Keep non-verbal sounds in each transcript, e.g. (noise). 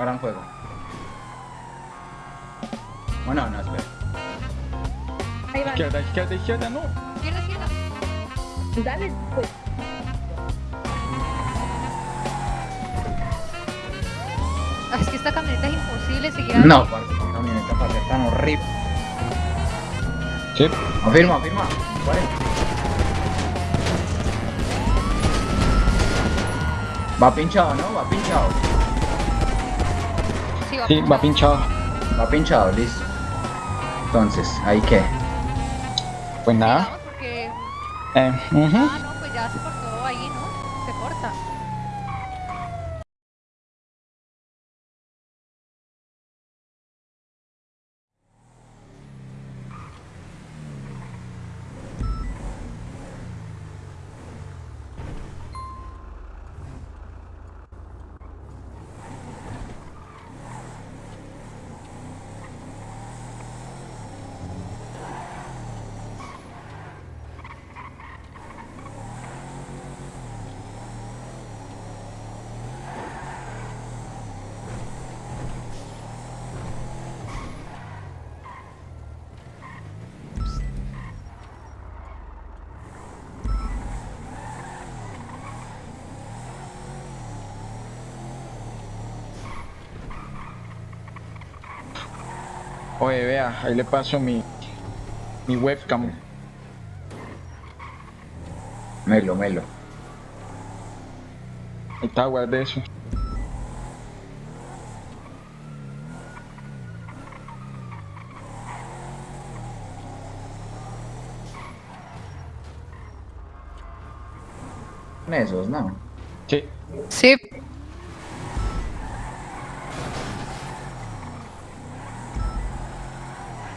Ahora en juego. Bueno, no, espera. Ahí va. Izquierda, izquierda, izquierda, no. Izquierda, izquierda. Dale, pues. Ah, es que esta camioneta es imposible seguir No, parce, qué camioneta para ser tan horrible. Sí. Afirma, afirma. ¿Cuál es? Va pinchado, ¿no? Va pinchado. Sí, va, Sí, va pinchado. Va pinchado, listo. Entonces, ¿ahí qué? Pues nada. Porque... Eh. Ah, no, pues ya se cortó ahí, ¿no? Se corta. Oye, vea, ahí le paso mi, mi webcam. Melo, melo. Ahí está, guarde eso. Esos, ¿no? Sí. Sí.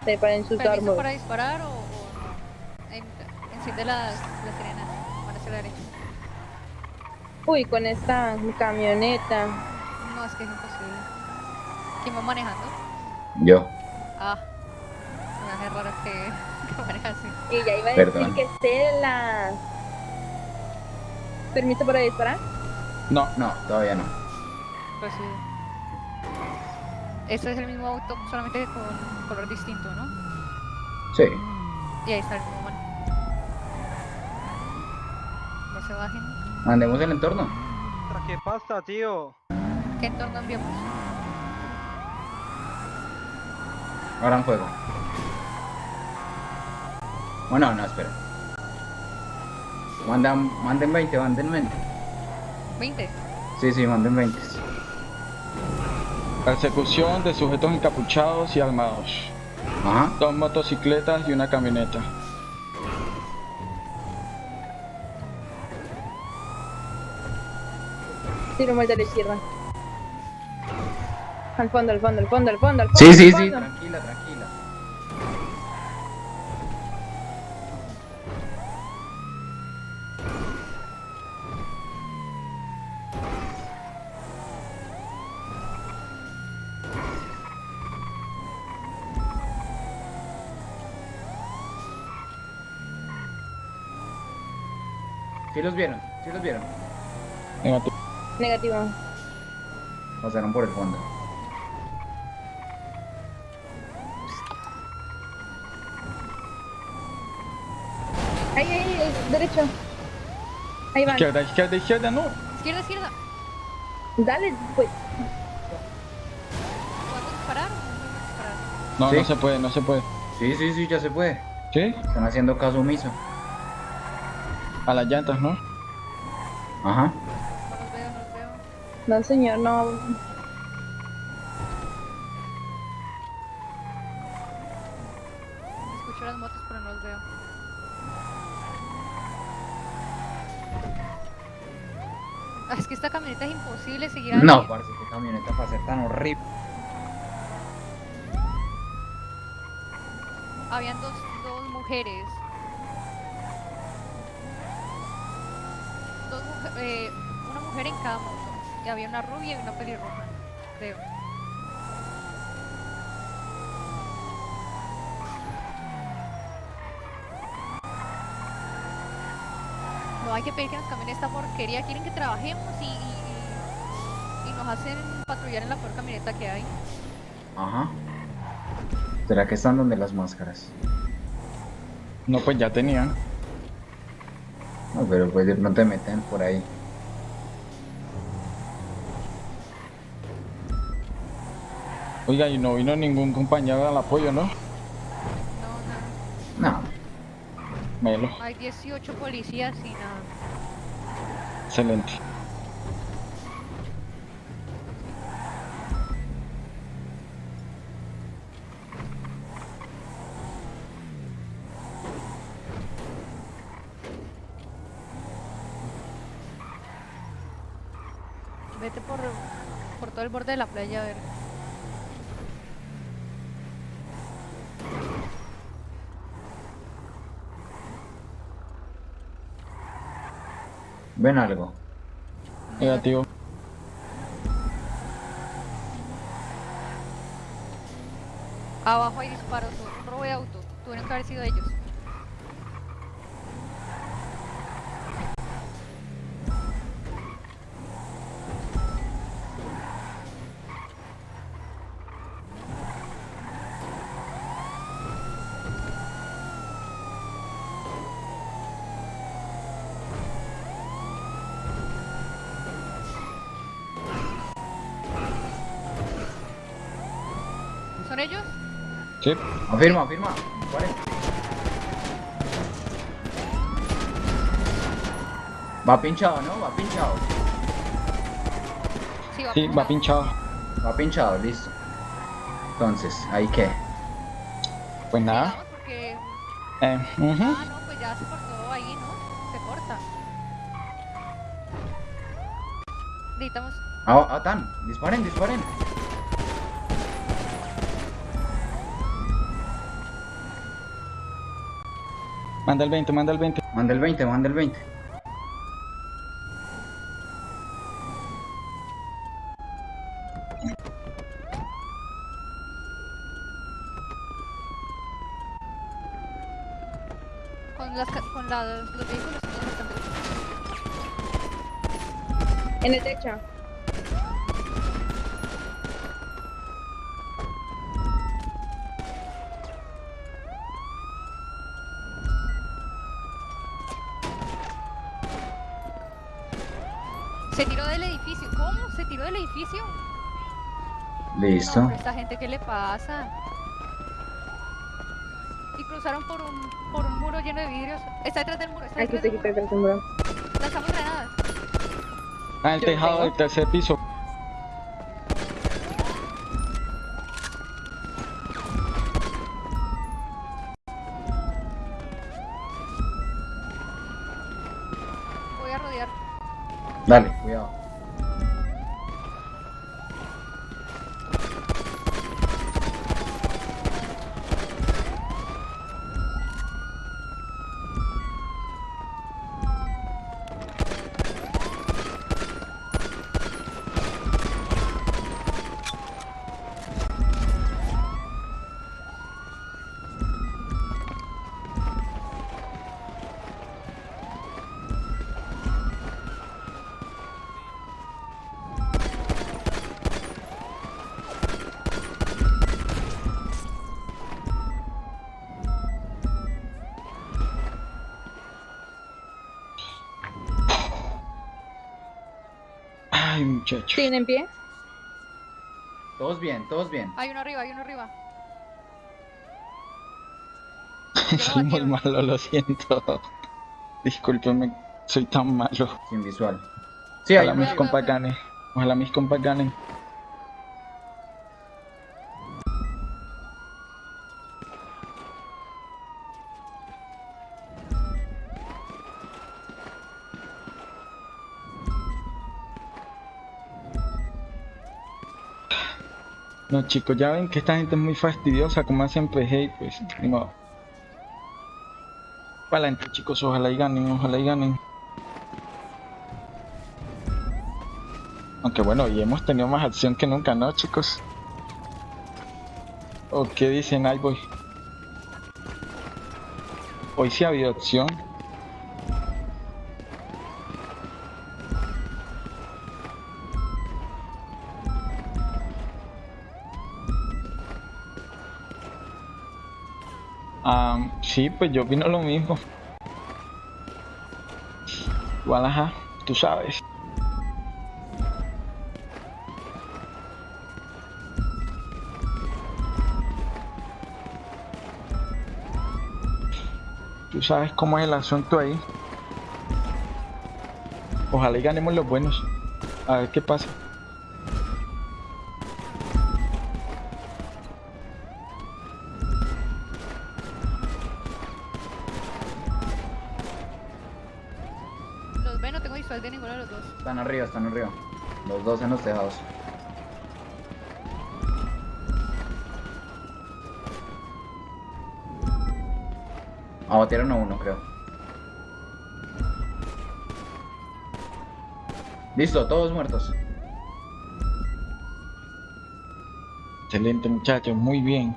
Te para insultar, ¿Permiso amor. para disparar o, o? En- Enciende las, las sirenas. Van hacia la derecha. Uy, con esta camioneta. No, es que es imposible. ¿Quién va manejando? Yo. Ah. Hace raro que, (laughs) que maneja así. Y ya iba a Perdón. decir que esté la. ¿Permiso para disparar? No, No, todavía no. Pues sí. Este es el mismo auto, solamente con color distinto, ¿no? Sí. Y ahí está el mismo man. No se bajen. Mandemos el entorno. ¿Qué pasa, tío? ¿Qué entorno enviamos? Ahora en juego. Bueno, no, espera. Mandan, manden 20, manden 20. 20. Sí, sí, manden 20. Persecución de sujetos encapuchados y armados. Ajá. Dos motocicletas y una camioneta. Tiro vuelta a la izquierda. Al fondo, al fondo, al fondo, al fondo, al fondo. Sí, al sí, sí, tranquila, tranquila. ¿Sí los vieron? ¿Sí los vieron? Negativo. Negativo. Pasaron por el fondo. Ahí, ahí, ahí, derecho. Ahí van. Izquierda, izquierda, izquierda, no. Izquierda, izquierda. Dale, pues. ¿Podemos disparar o no podemos disparar? No, Sí. no se puede, no se puede. Sí, sí, sí, ya se puede. ¿Sí? Están haciendo caso omiso. A las llantas, ¿no? Ajá. No los veo, no los veo. No, señor, no. Escucho las motos, pero no los veo. Ah, es que esta camioneta es imposible seguir. No, parce, qué camioneta para ser tan horrible. Habían dos, dos mujeres. Dos mujer- eh, una mujer en cada Y había una rubia y una pelirroja, creo. No hay que pedir que nos cambien esta porquería. Quieren que trabajemos y, y- no nos hacen patrullar en la peor camioneta que hay. Ajá. ¿Será que están donde las máscaras? No, pues ya tenían. No, pero pues pronto te meten por ahí. Oiga, y no vino ningún compañero al apoyo, ¿no? No, no. No, Melo, Hay 18 policías y nada. excelente. Vete por, por todo el borde de la playa a ver. Ven algo. Negativo. Abajo hay disparos, robo de auto. Tuvieron que haber sido ellos. ¿Son ellos? Afirma, afirma. Disparen. Va pinchado, ¿no? Va pinchado. Sí, va Sí, va pinchado. Va pinchado, listo. Entonces, ¿ahí qué? Pues nada. Porque... Eh. Ah, no, pues ya se cortó ahí, ¿no? Se corta. Necesitamos... Ah, ah, tan. Disparen, disparen. Manda el 20, manda el 20. Manda el 20, manda el 20. Con, las, ca- con la- los vehículos bastante En el techo. Se tiró del edificio. ¿Cómo? ¿Se tiró del edificio? Listo. No, esta gente, ¿qué le pasa? Y cruzaron por un, por un muro lleno de vidrios. Está detrás del muro. Está detrás del muro. Lanzamos granadas. Ah, el Yo tejado del tercer piso. Voy a rodear. Dale, cuidado. Ay, muchacho. ¿Siguen en pie? Todos bien, todos bien. Hay uno arriba, hay uno arriba. Soy muy malo, lo siento. (laughs) Discúlpeme, soy tan malo. Sin visual. Sí, Ojalá mis ganen. Ojalá mis compas chicos, ya ven que esta gente es muy fastidiosa, como PG y pues ni modo. Para adelante chicos, ojalá y ganen, ojalá y ganen. Aunque bueno, y hemos tenido más acción que nunca, ¿no chicos? ¿O qué dicen Alboy? Hoy sí ha habido acción. Sí, pues yo opino lo mismo. Igual, ajá, tú sabes. Tú sabes cómo es el asunto ahí. Ojalá y ganemos los buenos. A ver qué pasa. Los ve, no tengo visual de ninguno de los dos. Están arriba, están arriba. Los dos en los tejados. Abatieron a uno, creo. Listo, todos muertos. Excelente muchachos, muy bien.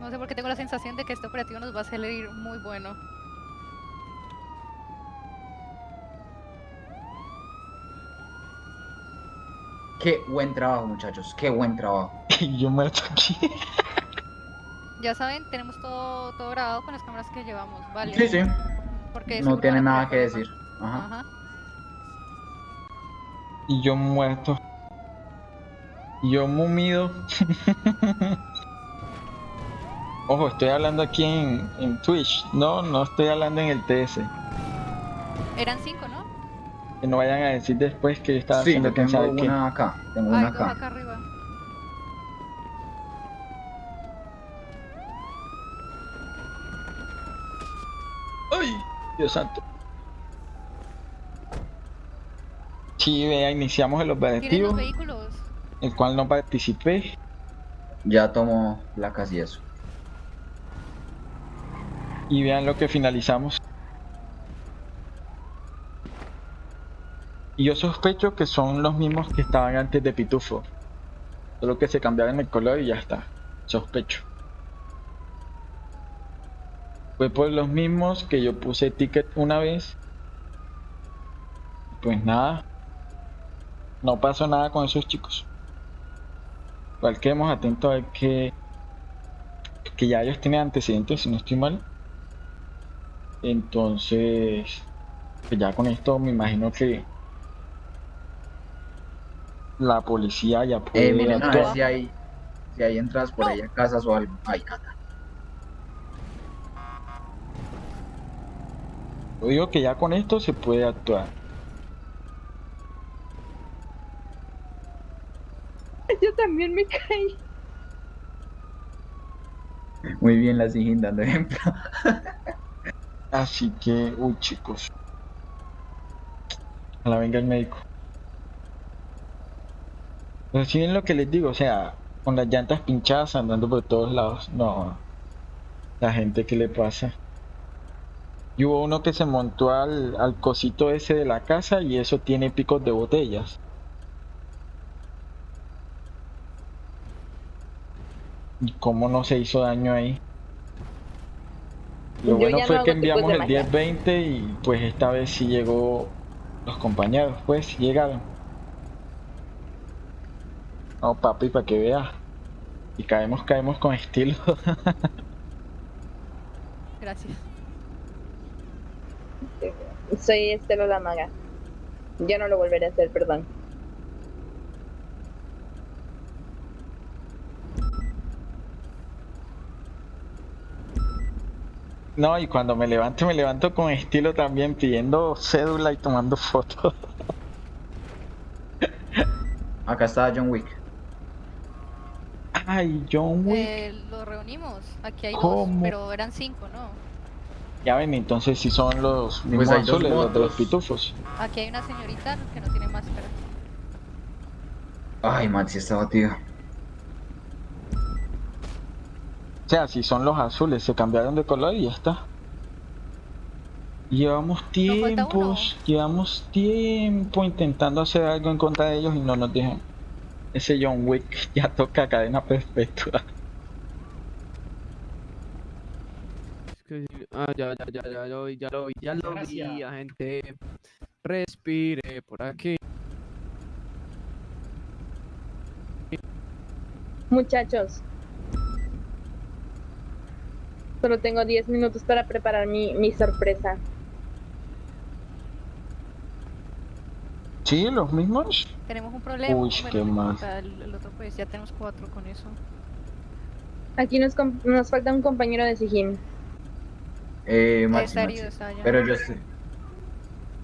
No sé por qué tengo la sensación de que este operativo nos va a salir muy bueno. Qué buen trabajo, muchachos. Qué buen trabajo. (laughs) Y yo muerto aquí. Ya saben, tenemos todo, todo grabado con las cámaras que llevamos, ¿vale? Sí, sí. Porque No tiene nada que decir. Ajá. Ajá. Y yo muerto. Y yo mumido. (laughs) Ojo, estoy hablando aquí en, en Twitch. No, no estoy hablando en el TS. Eran cinco, ¿no? Que no vayan a decir después que yo estaba Sí, haciendo tengo una acá. Tengo una acá. acá arriba. ¡Ay! Dios santo. Sí, vea, iniciamos el ¿Tienen los operativo, vehículos? el cual no participé. Ya tomo placas y eso. Y vean lo que finalizamos. Y yo sospecho que son los mismos que estaban antes de Pitufo. Solo que se cambiaron el color y ya está. Sospecho. Fue por los mismos que yo puse ticket una vez. Pues nada. No pasó nada con esos chicos. Igual quedemos atentos a ver que, que ya ellos tienen antecedentes, si no estoy mal. Entonces, pues ya con esto me imagino que la policía ya puede Eh, miren, a ver actuar. si hay, si hay entradas por ahí a casas o algo. Ay, nada. Yo digo que ya con esto se puede actuar. (laughs) Yo también me caí. Muy bien, la siguen dando ejemplo. (laughs) Así que, uy chicos. A la venga el médico. Pero si ven lo que les digo, o sea, con las llantas pinchadas andando por todos lados. No. La gente que le pasa. Y hubo uno que se montó al, al cosito ese de la casa y eso tiene picos de botellas. ¿Y cómo no se hizo daño ahí? Lo Yo bueno ya no fue que enviamos el magia. 10-20 y pues esta vez sí llegó los compañeros, pues llegaron. No, papi, para que veas. Y caemos, caemos con estilo. (laughs) Gracias. Soy Estela la maga. Yo no lo volveré a hacer, perdón. No, y cuando me levanto, me levanto con estilo también, pidiendo cédula y tomando fotos. (laughs) Acá está John Wick. Ay, John Wick. Eh, lo reunimos. Aquí hay dos, pero eran cinco, ¿no? Ya ven, entonces si son los mismos Pues hay dos azules, los de los pitufos. Aquí hay una señorita que no tiene máscara. Ay, Maxi está batido. O sea, si son los azules, se cambiaron de color y ya está. Llevamos tiempos, llevamos tiempo intentando hacer algo en contra de ellos y no nos dejan. Ese John Wick (laughs) ya toca cadena perpetua. Ah, ya, ya, ya, ya lo vi, ya lo vi, ya lo vi, agente. Respire por aquí. Muchachos. Solo tengo 10 minutos para preparar mi, mi sorpresa. Sí, los mismos. Tenemos un problema. Uy, bueno, qué importa, El, el otro pues ya tenemos cuatro con eso. Aquí nos, com- nos falta un compañero de Sijin. Eh, Maxi, está Maxi. herido, está allá. Pero yo estoy.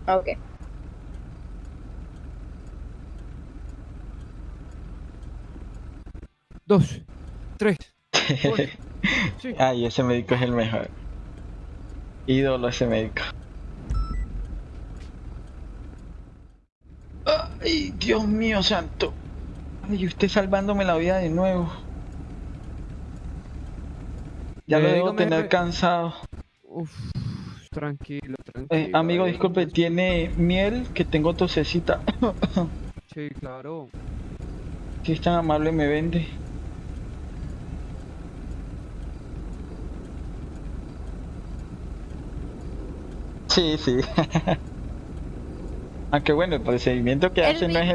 Ah, Ok. Dos, tres, (laughs) (laughs) Ay, ese médico es el mejor. Ídolo ese médico. Ay, Dios mío santo. Ay, usted salvándome la vida de nuevo. Ya lo Eh, debo dígame, tener cansado. Uf, tranquilo, tranquilo. Eh, amigo, disculpe, ¿tiene miel? Que tengo tosecita. Sí, claro. Si es tan amable, me vende. Sí, sí. (laughs) Aunque bueno, el procedimiento que El hacen no es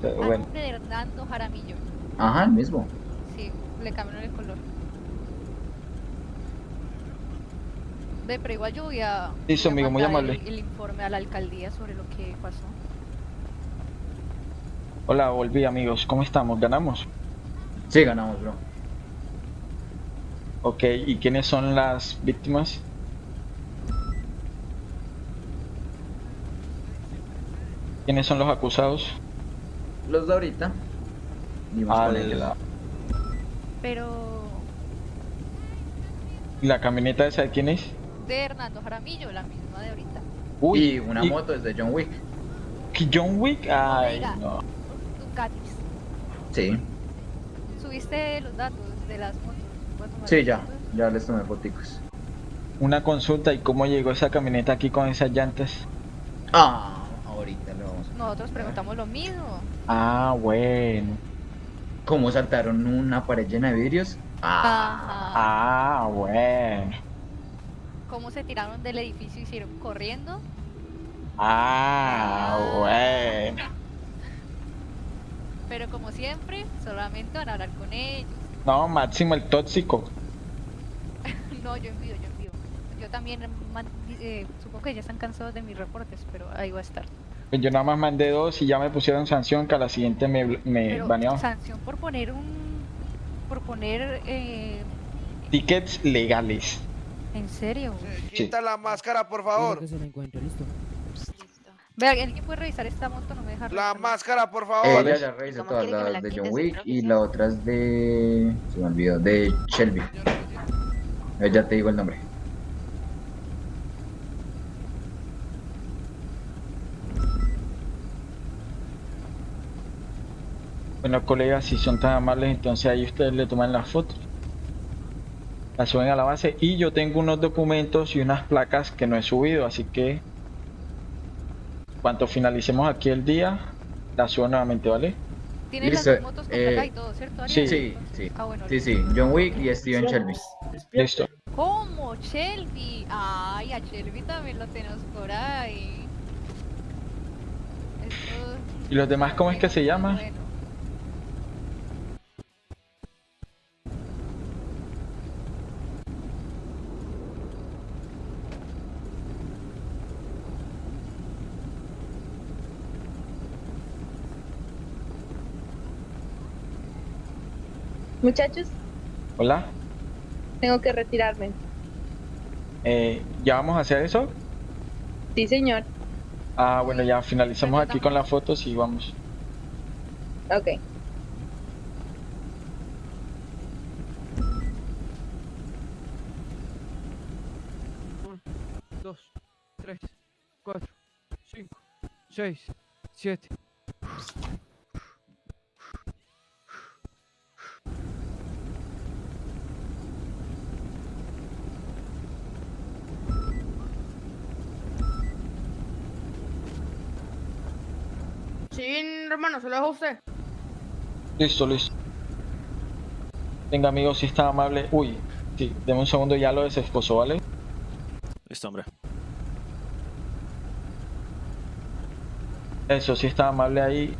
pero a bueno. nombre de Hernando Jaramillo. Ajá, el mismo. Sí, le cambiaron el color. Ve, pero igual yo voy a, Listo, voy a amigo, muy amable. El, el informe a la alcaldía sobre lo que pasó. Hola, volví amigos, ¿cómo estamos? ¿Ganamos? Sí, ganamos, bro. Ok, ¿y quiénes son las víctimas? ¿Quiénes son los acusados? Los de ahorita. Al- ellos. Pero ¿Y la camioneta esa de quién es? de Hernando Jaramillo, la misma de ahorita. y una moto es de John Wick. ¿que ¿John Wick? Ay, Omega. no. Ducatis. Sí. ¿Subiste los datos de las motos? ¿Voy a tomar Sí, ya. fotos? Ya les tomé foticos. Una consulta, ¿y cómo llegó esa camioneta aquí con esas llantas? Ah, ahorita Nosotros preguntamos lo mismo. Ah, bueno. ¿Cómo saltaron una pared llena de vidrios? Ah. Ah, bueno. ¿Cómo se tiraron del edificio y hicieron corriendo? Ah, bueno. Pero como siempre, solamente van a hablar con ellos. No, Máximo el tóxico. (laughs) No, yo envío, yo envío. Yo también eh, supongo que ya están cansados de mis reportes, pero ahí va a estar. Pues Yo nada más mandé dos y ya me pusieron sanción que a la siguiente me, me Pero baneó. sanción por poner un... por poner... Eh, Tickets legales. ¿En serio? Quita la máscara, por favor. Vea, ¿alguien puede revisar esta moto? No me deja La revisarla. máscara, por Ella favor. ya revisó ¿Cómo todas la de? John Wick y la otra es de. Se me olvidó, de Shelby. Ya te digo el nombre. Bueno, colegas, si son tan amables, entonces ahí ustedes le toman las fotos. Las suben a la base y yo tengo unos documentos y unas placas que no he subido, así que cuando finalicemos aquí el día, las subo nuevamente, ¿vale? Tienes Listo, las dos motos con eh, placa y todo, ¿cierto? sí, Ariel? Sí, sí. Ah, bueno. Sí, sí. John Wick y Steven Shelby. Listo. ¿Cómo? Shelby. Ay, a Shelby también lo tenemos por ahí. Esto- ¿Y los demás cómo es que se llaman? Bueno. Muchachos, Hola. tengo que retirarme. Eh, ¿Ya vamos a hacer eso? Sí, señor. Ah, bueno, ya finalizamos aquí con las fotos y vamos. Ok. Dos, tres, cuatro, cinco, seis, siete. Hermano, se lo dejo a usted. Listo, listo. Venga, amigo, si está amable. Uy, sí, deme un segundo, ya lo desesposó, ¿vale? Listo, hombre. Eso, si está amable ahí.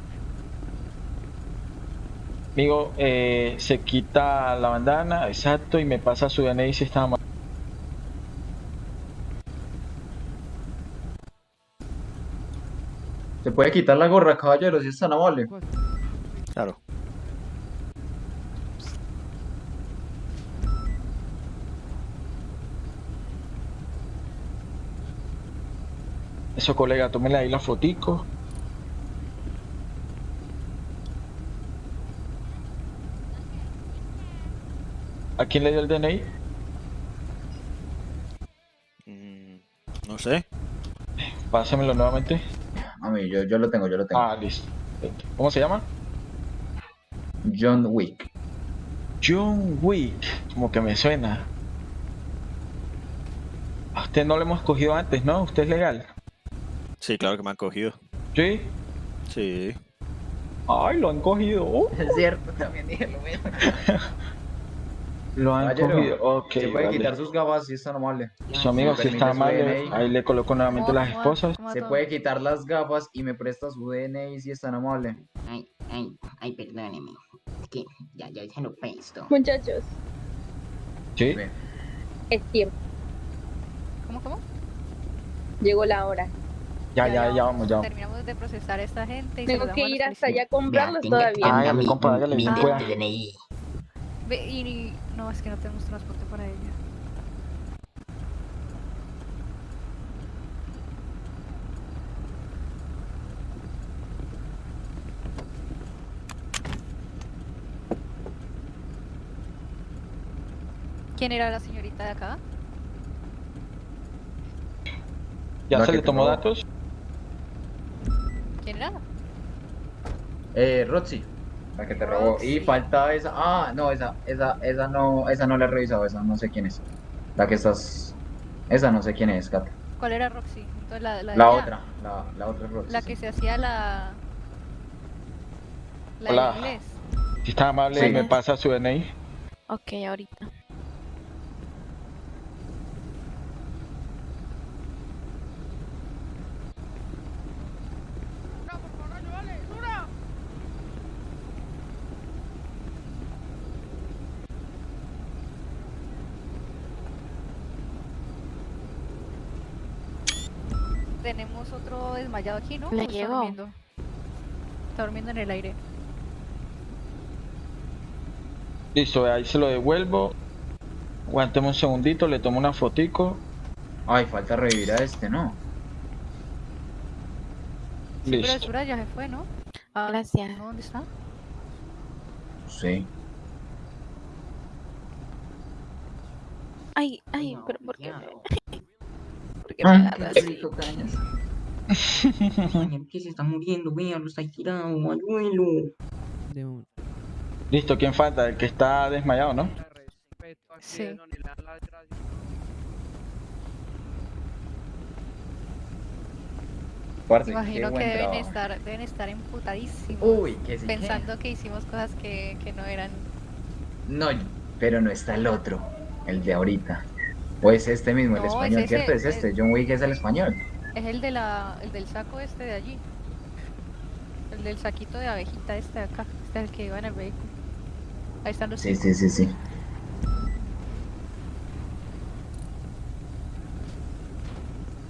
Amigo, eh, se quita la bandana, exacto, y me pasa su DNI si está amable. ¿Se puede quitar la gorra, caballero, si es tan amable? Claro. Eso, colega, tómele ahí la fotico. ¿A quién le dio el DNI? Mm, no sé. Pásamelo nuevamente. A mí, yo, yo lo tengo, yo lo tengo. Ah, listo. ¿Cómo se llama? John Wick. John Wick. Como que me suena. A usted no lo hemos cogido antes, ¿no? ¿Usted es legal? Sí, claro que me han cogido. ¿Sí? Sí. Ay, lo han cogido. Es cierto, también dije lo mismo. (laughs) Lo han Caballero, cogido. Ok, Se puede vale. quitar sus gafas si es tan amable. Su amigo, si Permite está DNI. ahí le coloco nuevamente ¿Cómo- las cómo- esposas. Se puede quitar las gafas y me presta su DNI si es tan amable. Ay, ay, ay, perdóneme. Es que ya, ya se lo presto. Muchachos, ¿Sí? Bien. es tiempo. ¿Cómo, cómo? Llegó la hora. Ya, ya, ya vamos, ya vamos. Terminamos de procesar a esta gente y Tengo que a ir hasta allá a comprarlos todavía. tenga Hágale, mi- compa, hágale, bien pueda. DNI. Y, y- no, es que no tenemos transporte para ella. ¿Quién era la señorita de acá? ¿Ya La se le tomó datos? ¿Quién era? Eh, Roxy, la que te robó. Y falta esa. Ah, no, esa, esa, esa no, esa no la he revisado, esa no sé quién es. La que estás. Esa no sé quién es, Cata. ¿Cuál era Roxy? Entonces, la, la, de La otra, la, la otra es Roxy. La sí. que se hacía la... La Hola. de inglés. Si está amable, Sí. me pasa su DNI. Ok, ahorita. Dura, por favor, ayúdale, dura. Desmayado aquí, ¿no? Le ¿O está llegó. durmiendo? Está durmiendo en el aire. Listo, ahí se lo devuelvo. Aguantemos un segundito, le tomo una fotico. Ay, falta revivir a este, ¿no? Sí, pero Listo. Sura ya se fue, ¿no? Ah, Gracias. ¿no? ¿Dónde está? Sí. Ay, ay, No, pero ¿por qué? ya. me- (laughs) ¿Por qué me agarras ¿Qué se está muriendo? Véalo, está tirado, ayúdelo. De un... Listo, ¿quién falta? El que está desmayado, ¿no? Sí. imagino que deben trabajo. estar, deben estar emputadísimos. Uy, que sí. pensando que hicimos cosas que, que no eran. No, pero no está el otro, el de ahorita. O es este mismo, el No, es español, ese, ¿cierto? Es es- este, John Wick es el español. Es el de la, el del saco este de allí. El del saquito de abejita este de acá. Este es el que iba en el vehículo. Ahí están los Sí, sí, sí, sí.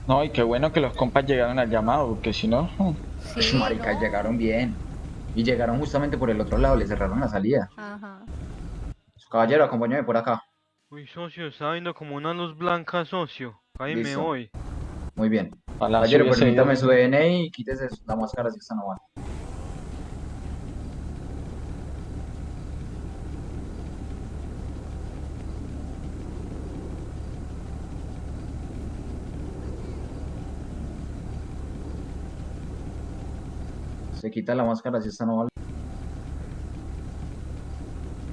No, y qué bueno que los compas llegaron al llamado, porque si no... Sí, (laughs) Marica, no. llegaron bien. Y llegaron justamente por el otro lado, le cerraron la salida. Ajá. Caballero, acompáñame por acá. Uy, socio, está viendo como una luz blanca, socio. Ahí me voy. Muy bien. Caballero, permítame ido. su DNI y quítese la máscara si está no va. Se quita la máscara si está no vale.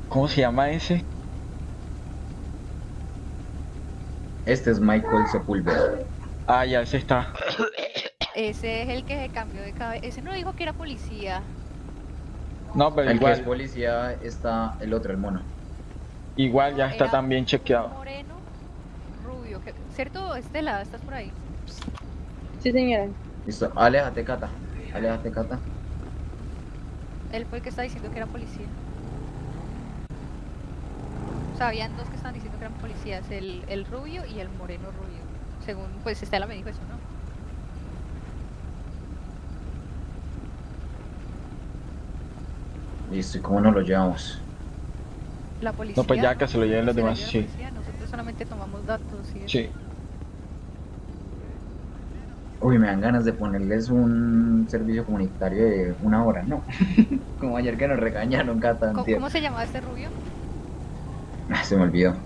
¿Cómo se llama ese? Este es Michael Sepúlveda. Ah, ya, ese está. Ese es el que se cambió de cabeza. Ese no dijo que era policía. No, pero El que es igual, policía está el otro, el mono. igual ya está Era también chequeado. Moreno, rubio. que- ¿Cierto, Estela? ¿Estás por ahí? Sí, señora. Listo, aléjate, Cata. Aléjate, Cata. Él fue el que está diciendo que era policía. O sea, habían dos que estaban diciendo que eran policías, el, el rubio y el moreno rubio. Según, pues Estela me dijo eso, ¿no? Listo, ¿y cómo nos lo llevamos? La policía. No, pues ya que se lo lleven los demás, sí. Nosotros solamente tomamos datos y Sí. Uy, me dan ganas de ponerles un servicio comunitario de una hora, ¿no? (laughs) Como ayer que nos regañaron, Cata. ¿Cómo, ¿Cómo se llamaba este rubio? Ah, se me olvidó.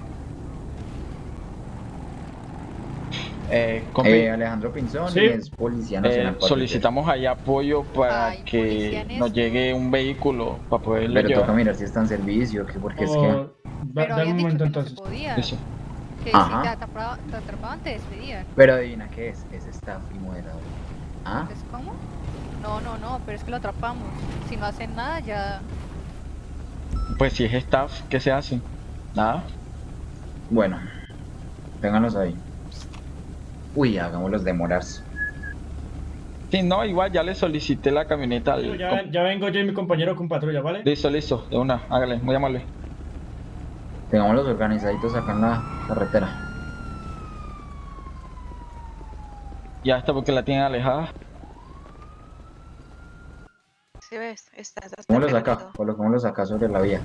Eh, Eh, Alejandro Pinzón Sí. es Policía Nacional. eh, 4. solicitamos ahí apoyo para Ay, que nos llegue un vehículo para poderlo Pero toca llevar. mirar si está en servicio, que porque es que... da- Pero un momento que no se entonces. podía. Eso. Que Ajá. si te atrapaban, te atrapaban, te despedían. Pero adivina qué es, es staff y moderador. ¿Ah? ¿Es cómo? No, no, no, pero es que lo atrapamos. Si no hacen nada, ya. Pues si es staff, ¿qué se hace? Nada. Bueno, ténganlos ahí. Uy, hagámoslos demorarse. Sí, no, igual ya le solicité la camioneta al... Ya, ya vengo yo y mi compañero con patrulla, ¿vale? Listo, listo, de una, hágale, muy amable. Tengámoslos organizaditos acá en la carretera. Ya está porque la tienen alejada. Si ves, hasta Pongámoslos acá, perdido. coloquémoslos acá sobre la vía.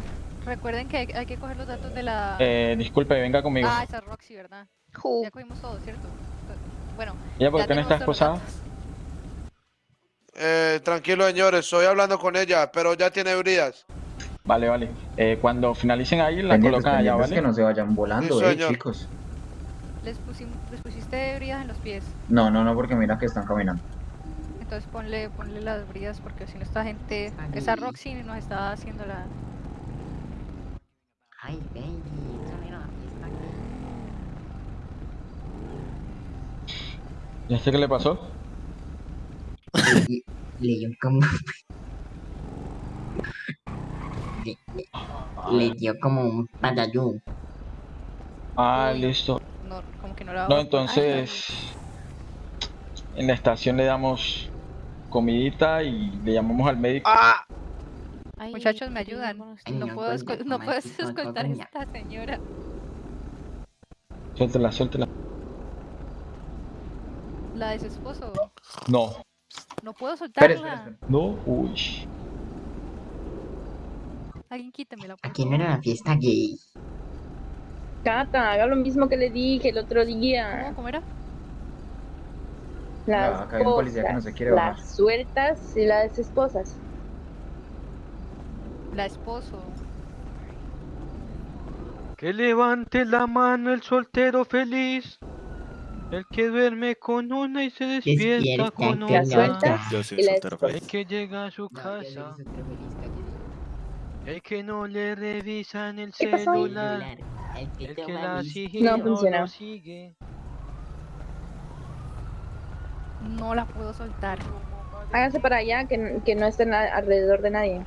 Recuerden que hay, hay que coger los datos de la. Eh, disculpe, venga conmigo. Ah, esa es Roxy, ¿verdad? Ya cogimos todo, ¿cierto? Bueno. ¿Ella por ya qué no tenemos está todos los esposada? datos. Eh, tranquilo, señores, estoy hablando con ella, pero ya tiene bridas. Vale, vale. Eh, cuando finalicen ahí, la Pendientes, colocan allá, ¿vale? que no se vayan volando, Sí, eh, señor. chicos. Les, pusimos, les pusiste bridas en los pies. No, no, no, porque mira que están caminando. Entonces ponle, ponle las bridas porque si no esta gente. Esa Roxy nos está haciendo la. Ay, baby, eso era una fiesta ¿Ya sé qué le pasó? Le, dio como. le, le- le dio como un patayú. Ah, listo. No, como que no la No, entonces... En la estación le damos comidita y le llamamos al médico. ¡Ah! Muchachos, me ayudan. Ay, No no puedo, escol- no puedo (laughs) escoltar a esta señora. Suéltela, suéltela. La de su esposo. No. No puedo soltarla. espere. No, uy. Alguien quítemela. por Aquí no era una fiesta gay. Cata, haga lo mismo que le dije el otro día. ¿Cómo, cómo era? Las Ah, acá hay un policía que no se quiere bajar. las sueltas y las esposas. La esposo. Que levante la mano el soltero feliz. El que duerme con una y se despierta Despierta con otra. Yo soy. El que llega a su No, casa. El que no le revisan el celular. El que El la sigue No no sigue. No la puedo soltar. Háganse para allá que, que no estén alrededor de nadie.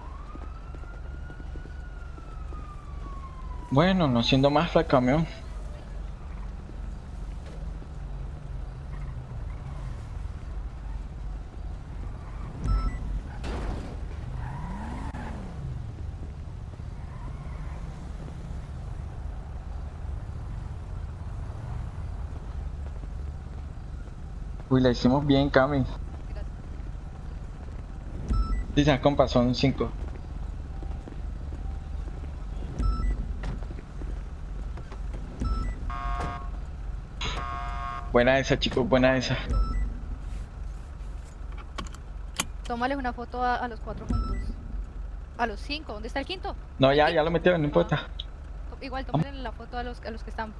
Bueno, no siendo más camión. Uy, la hicimos bien, Cami. Dicen, compa, son cinco. Buena esa, chicos, buena esa. Tómales una foto a, a los cuatro juntos. A los cinco. ¿Dónde está el quinto? No, ya, ya lo metieron, no importa. Igual, tómenle la foto a los, a los que están.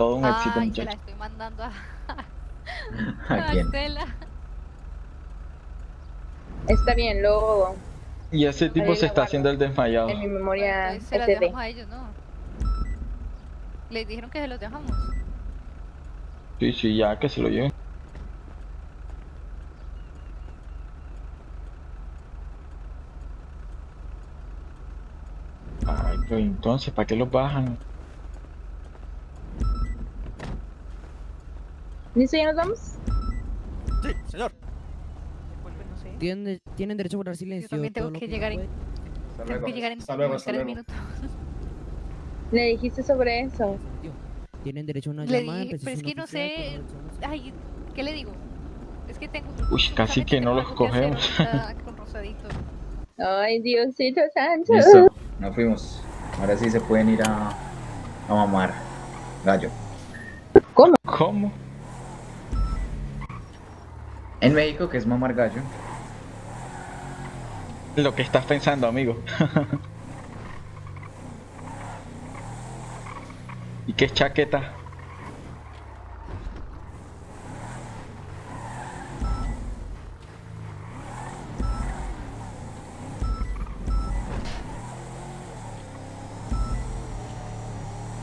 Todo un éxito, Ay, la estoy mandando a, (laughs) ¿A a quién? Estela. Está bien, luego Y ese tipo Ahí se está guardo. haciendo el desmayado. en mi memoria se SD. dejamos a ellos, ¿no? Les dijeron que se los dejamos. Sí, sí, ya que se lo lleven. Ay, pero entonces, ¿para qué los bajan? ¿Listo? ¿Ya nos vamos? Sí, señor. Tienen, tienen derecho a guardar Yo silencio. también tengo que llegar en, tengo luego. que llegar en Hasta luego, hasta tres luego. minutos. Le dijiste sobre eso. Tienen derecho a una Le llamada, dije, pues, pero es que no sé. Ay, ¿qué le digo? Es que tengo. Uy, casi que no los cogemos. (laughs) con Rosadito. Ay, Diosito Santo. Listo, nos fuimos. Ahora sí se pueden ir a, a mamar. Gallo. ¿Cómo? En México, que es mamar gallo. Lo que estás pensando, amigo. (laughs) ¿Y qué chaqueta?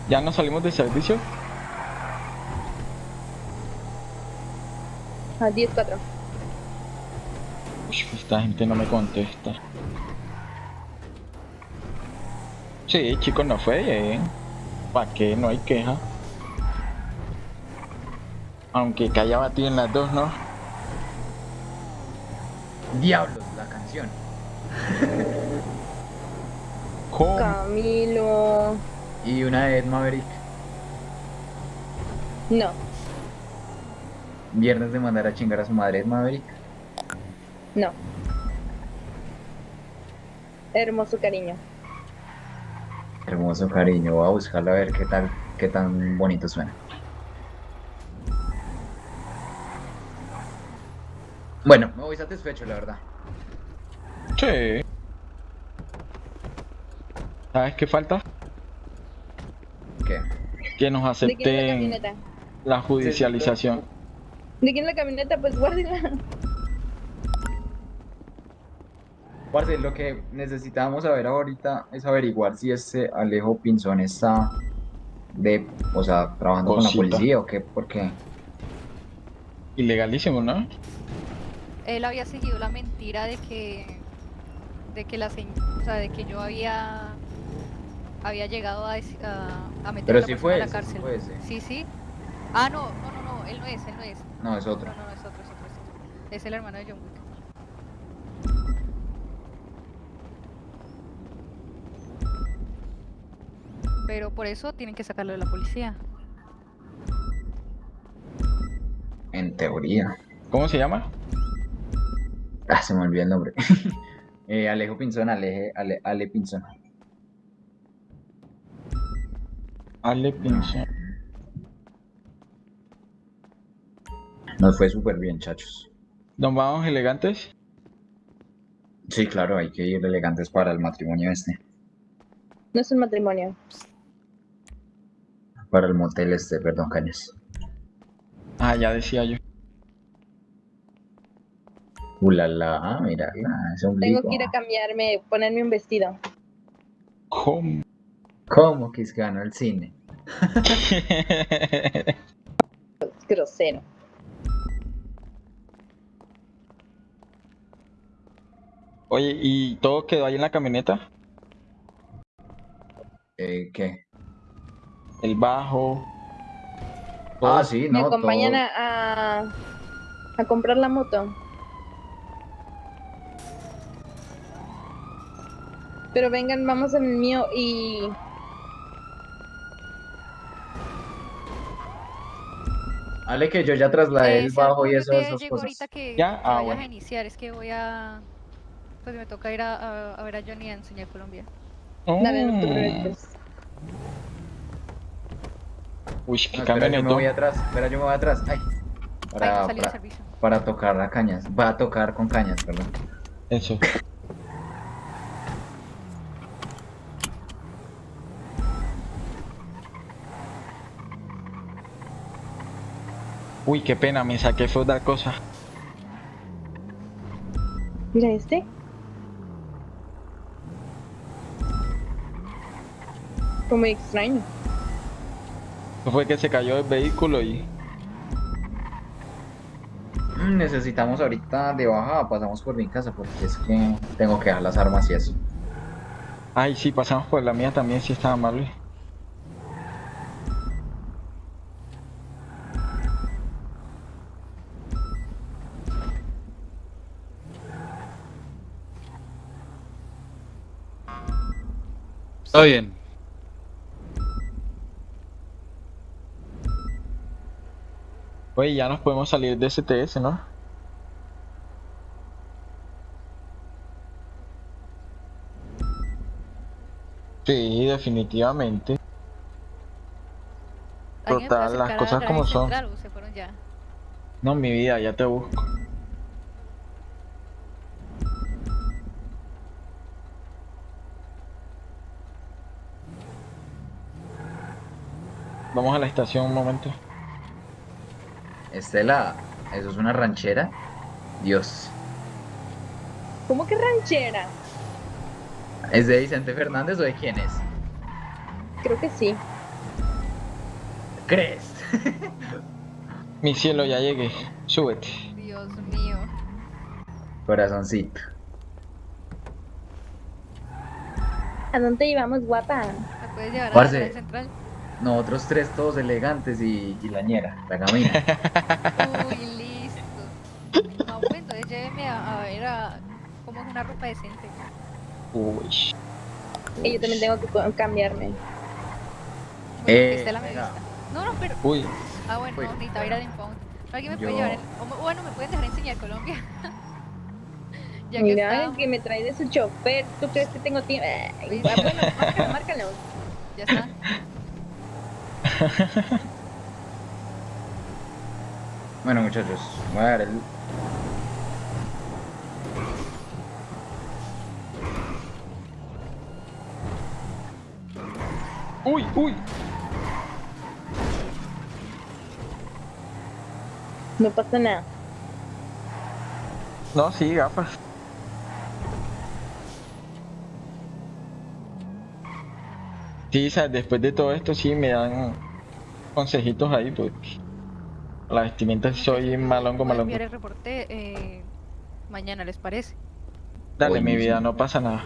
¿Ya no salimos de servicio? A 10-4. Uy, esta gente no me contesta. Sí, chicos, no fue bien. ¿Para qué? No hay queja. Aunque que haya batido en las dos, ¿no? Diablos, la canción. (laughs) ¿Cómo? Camilo. Y una de Ed Maverick. No. Viernes de mandar a chingar a su madre Maverick. No. Hermoso cariño. Hermoso cariño, voy a buscarlo a ver qué tal, qué tan bonito suena. Bueno, me voy satisfecho, la verdad. Sí. ¿Sabes qué falta? ¿Qué? Que nos ¿De quién es la acepten la judicialización. ¿De quién es la camioneta? Pues guárdela. Parce, lo que necesitamos saber ahorita es averiguar si este Alejo Pinzón está de, o sea, trabajando con la policía o qué, porque Ilegalísimo, ¿no? Él había seguido la mentira de que. de que la señ- o sea, de que yo había. había llegado a, a, a meter Pero a la sí persona fue a la ese, sí cárcel. fue ese. Sí, sí. Ah, no, no, él no es, él no es. no, es otro. No, no, es otro, es otro, es otro. Es el hermano de John Wick. Pero por eso tienen que sacarlo de la policía. En teoría. ¿Cómo se llama? Ah, se me olvidó el nombre. (laughs) Eh, Alejo Pinzón, Aleje, Ale, Ale Pinzón. Ale Pinzón. Nos fue súper bien, chachos. ¿Nos vamos elegantes? Sí, claro, hay que ir elegantes para el matrimonio este. No es un matrimonio. Para el motel este, perdón, Cañas. Ah, ya decía yo. Ulala, ah, mira, ese Tengo ombligo. que ir a cambiarme, ponerme un vestido. ¿Cómo? ¿Cómo que es que ganó el cine? (laughs) Grosero. Oye, ¿y todo quedó ahí en la camioneta? Eh, ¿qué? El bajo. Ah, sí, Me no, acompañan todo. a, a, a comprar la moto. Pero vengan, vamos en el mío y... Ale, que yo ya trasladé Eh, el bajo y eso, llegó cosas. que, ¿Ya? que Ah, bueno. a iniciar, es que voy a... Pues me toca ir a, a- a ver a Johnny a enseñar Colombia. Dale, no te Mm. preocupes. Uy, qué No, espera, yo me voy atrás, espera, yo me voy atrás. Ay, Ay, para, no para, servicio. para tocar a cañas. Va a tocar con cañas, perdón. Eso. Uy, qué pena, me saqué fue otra cosa. Mira este. Fue muy extraño. Fue que se cayó el vehículo y... Mm, Necesitamos ahorita de bajada, pasamos por mi casa porque es que tengo que dejar las armas y eso. Ay, sí, pasamos por la mía también, sí estaba mal. uy. Está bien. Oye, ya nos podemos salir de STS, ¿no? Sí, definitivamente. ¿Alguien me puede Total, las cosas como son. central o se fueron ya? No, mi vida, ya te busco. Vamos a la estación un momento. Estela, ¿eso es una ranchera? Dios. ¿Cómo que ranchera? ¿Es de Vicente Fernández o de quién es? Creo que sí. ¿Crees? (laughs) Mi cielo, ya llegué. Súbete. Dios mío. Corazoncito. ¿A dónde llevamos, guapa? ¿Me puedes llevar a la central? Nosotros tres todos elegantes y, y la ñera, la gamina. (laughs) Uy, listo. No, pues entonces lléveme a, a ver a cómo es una ropa decente. Uy. Y yo también tengo que cambiarme. Bueno, Eh, que Estela me vista. No, no, pero. Uy. Ah, bueno, Uy, no, necesitaba ir al impound. ¿Alguien me puede Yo- llevar? el- o Bueno, me pueden dejar enseñar Colombia. (laughs) ya que Mira, está. que me trae de su chofer. ¿Tú crees que tengo tiempo? Ay. Bueno, márcalo, márcalo. Ya está. (laughs) Bueno, muchachos, voy a dar el. Uy, uy. No pasa nada. No, sí, gafas. Sí, o sea, después de todo esto sí me dan consejitos ahí porque la vestimenta soy malongo, Voy a malongo. enviar el reporte eh, mañana, ¿les parece? Dale, Uy, mi vida, no pasa nada.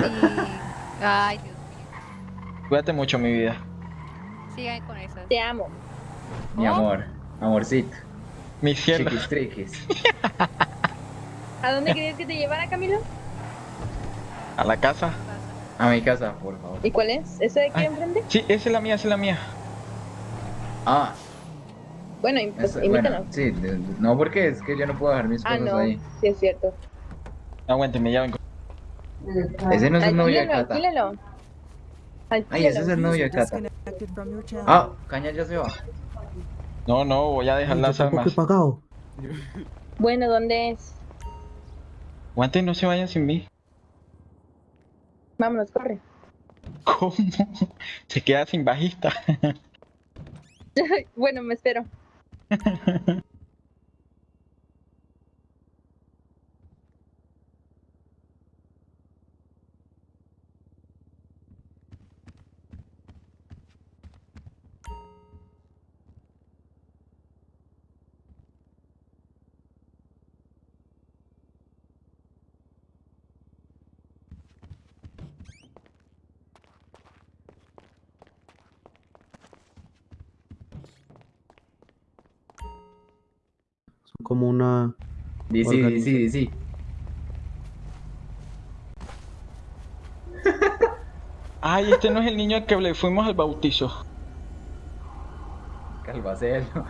Y. Ay, Dios mío. Cuídate mucho, mi vida. Sigan con esas. Te amo. Mi ¿Oh? amor, amorcito, Mi cielo. chiquis triquis. (laughs) ¿A dónde querías que te llevara, Camilo? A la casa. A mi casa, por favor. ¿Y cuál es? ¿Ese de aquí Ay. enfrente? Sí, esa es la mía, esa es la mía. Ah, Bueno, pues es- invítanos. bueno, sí, de- de- no porque es que yo no puedo dejar mis ah, cosas no. ahí. Sí, es cierto. Aguánteme, ya vengo. Ese no es el novio de Cata. alquílalo. Ay, ese es el novio de Cata. Ah, Caña ya se va. No, no, voy a dejar las armas. pagado. Bueno, ¿dónde es? Aguanten, no se vayan sin mí. Vámonos, corre. (laughs) ¿Cómo? Se queda sin bajista. (laughs) (laughs) bueno, me espero. (laughs) como una. Sí, sí, sí. Ay, este no es el niño al que le fuimos al bautizo. Calvacelo.